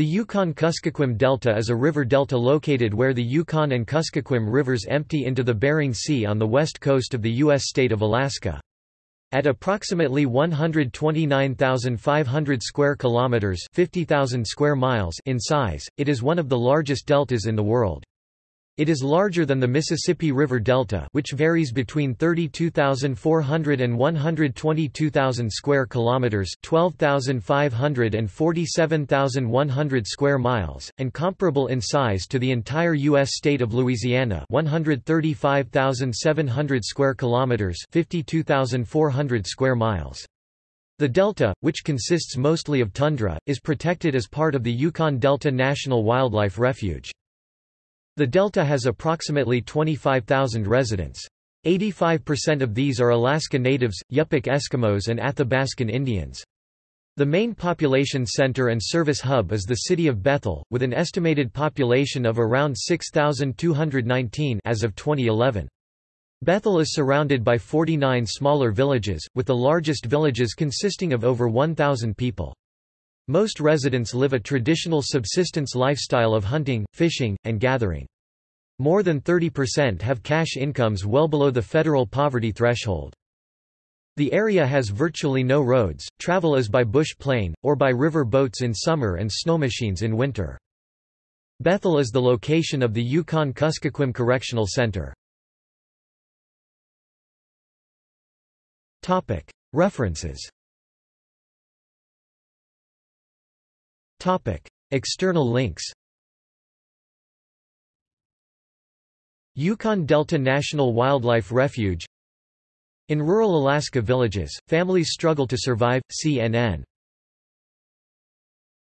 The Yukon-Kuskokwim Delta is a river delta located where the Yukon and Kuskokwim rivers empty into the Bering Sea on the west coast of the U.S. state of Alaska. At approximately 129,500 square kilometers, 50,000 square miles in size, it is one of the largest deltas in the world. It is larger than the Mississippi River Delta which varies between 32,400 and 122,000 square kilometers 12,500 and 47,100 square miles, and comparable in size to the entire U.S. state of Louisiana 135,700 square kilometers 52,400 square miles. The delta, which consists mostly of tundra, is protected as part of the Yukon Delta National Wildlife Refuge. The delta has approximately 25,000 residents. 85% of these are Alaska Natives, Yupik Eskimos and Athabaskan Indians. The main population center and service hub is the city of Bethel, with an estimated population of around 6,219 as of 2011. Bethel is surrounded by 49 smaller villages, with the largest villages consisting of over 1,000 people. Most residents live a traditional subsistence lifestyle of hunting, fishing, and gathering. More than 30% have cash incomes well below the federal poverty threshold. The area has virtually no roads, travel is by bush plane, or by river boats in summer and snow machines in winter. Bethel is the location of the Yukon-Kuskokwim Correctional Center. References External links Yukon Delta National Wildlife Refuge In rural Alaska villages, families struggle to survive, CNN